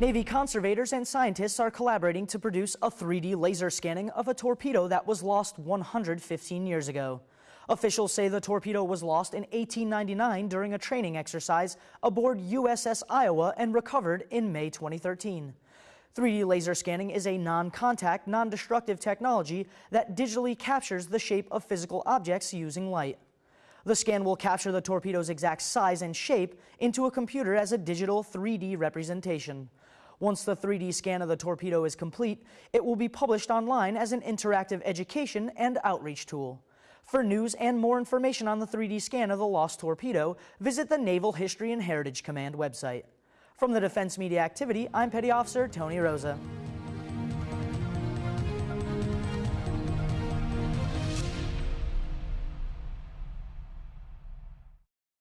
Navy conservators and scientists are collaborating to produce a 3D laser scanning of a torpedo that was lost 115 years ago. Officials say the torpedo was lost in 1899 during a training exercise aboard USS Iowa and recovered in May 2013. 3D laser scanning is a non-contact, non-destructive technology that digitally captures the shape of physical objects using light. The scan will capture the torpedo's exact size and shape into a computer as a digital 3D representation. Once the 3D scan of the torpedo is complete, it will be published online as an interactive education and outreach tool. For news and more information on the 3D scan of the lost torpedo, visit the Naval History and Heritage Command website. From the Defense Media Activity, I'm Petty Officer Tony Rosa.